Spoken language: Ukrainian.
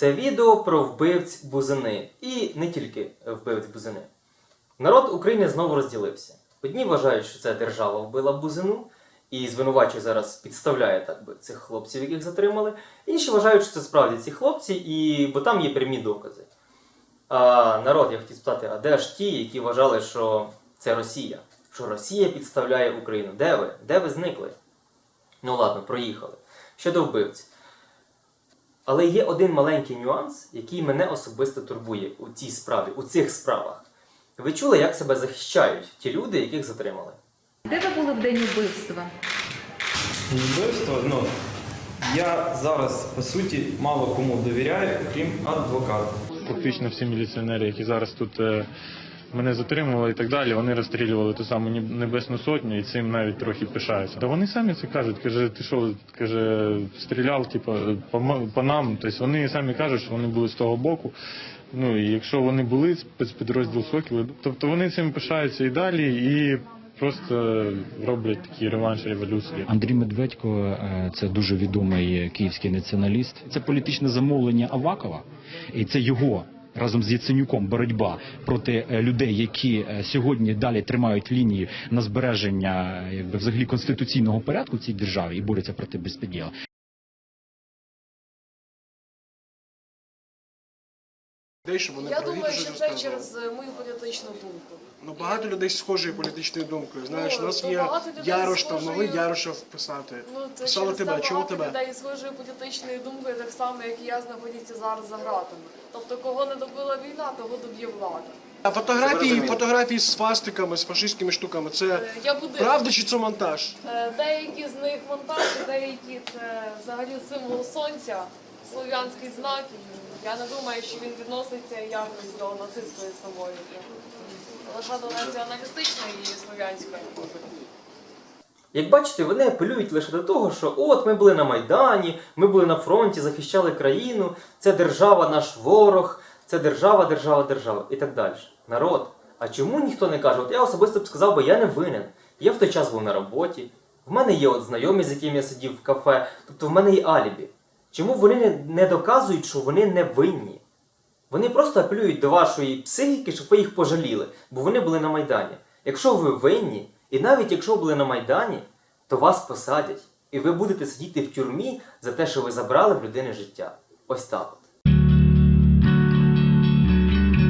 Це відео про вбивць бузини. І не тільки вбивць бузини. Народ України знову розділився. Одні вважають, що це держава вбила бузину і звинувачує зараз підставляє так би цих хлопців, яких затримали. Інші вважають, що це справді ці хлопці, і... бо там є прямі докази. А народ, я хотів спитати, а де ж ті, які вважали, що це Росія? Що Росія підставляє Україну? Де ви? Де ви зникли? Ну ладно, проїхали. Щодо вбивць. Але є один маленький нюанс, який мене особисто турбує у цій справі, у цих справах. Ви чули, як себе захищають ті люди, яких затримали? Де ви були в день вбивства? Вбивство, ну, я зараз, по суті, мало кому довіряю, крім адвоката. Фактично всі міліціонери, які зараз тут е, мене затримували і так далі, вони розстрілювали ту саму Неб- Небесну Сотню і цим навіть трохи пишаються. Та вони самі це кажуть, каже, ти що, каже, стріляв, типу, по, по нам. Тобто вони самі кажуть, що вони були з того боку. Ну і якщо вони були спецпідрозділ Сокіли, тобто вони цим пишаються і далі, і просто роблять такі реванш революції. Андрій Медведько е, це дуже відомий київський націоналіст. Це політичне замовлення Авакова, і це його. Разом з Яценюком боротьба проти е, людей, які е, сьогодні далі тримають лінії на збереження е, якби взагалі конституційного порядку в цій державі і борються проти безпреділа. Людей, щоб вони Я думаю, що це через е, мою політичну думку. Ну багато людей з схожою політичною думкою. Знаєш, Ну, у нас то є багато людей Ярош, там схожою- новий Ярошев писати. Ну, це Писали через тебе, те чому багато тебе? людей схожою політичною думкою, так само, як і я знаходяться зараз за ґратами. Тобто, кого не добила війна, того доб'є влада. А фотографії, фотографії з фастиками, з фашистськими штуками, це Е, Я буду правда чи це монтаж? Е, деякі з них монтажі, деякі це взагалі символ сонця, слов'янський знак. Я не думаю, що він відноситься якось до нацистської символіки. Лише до націоналістичної і слов'янської. Як бачите, вони апелюють лише до того, що от ми були на Майдані, ми були на фронті, захищали країну, це держава наш ворог, це держава, держава, держава і так далі. Народ. А чому ніхто не каже? От я особисто б сказав, бо я не винен. Я в той час був на роботі, в мене є от знайомі, з яким я сидів в кафе, тобто в мене є алібі. Чому вони не, доказують, що вони не винні? Вони просто апелюють до вашої психіки, щоб ви їх пожаліли, бо вони були на Майдані. Якщо ви винні, і навіть якщо ви були на Майдані, то вас посадять, і ви будете сидіти в тюрмі за те, що ви забрали в людини життя. Ось так. от.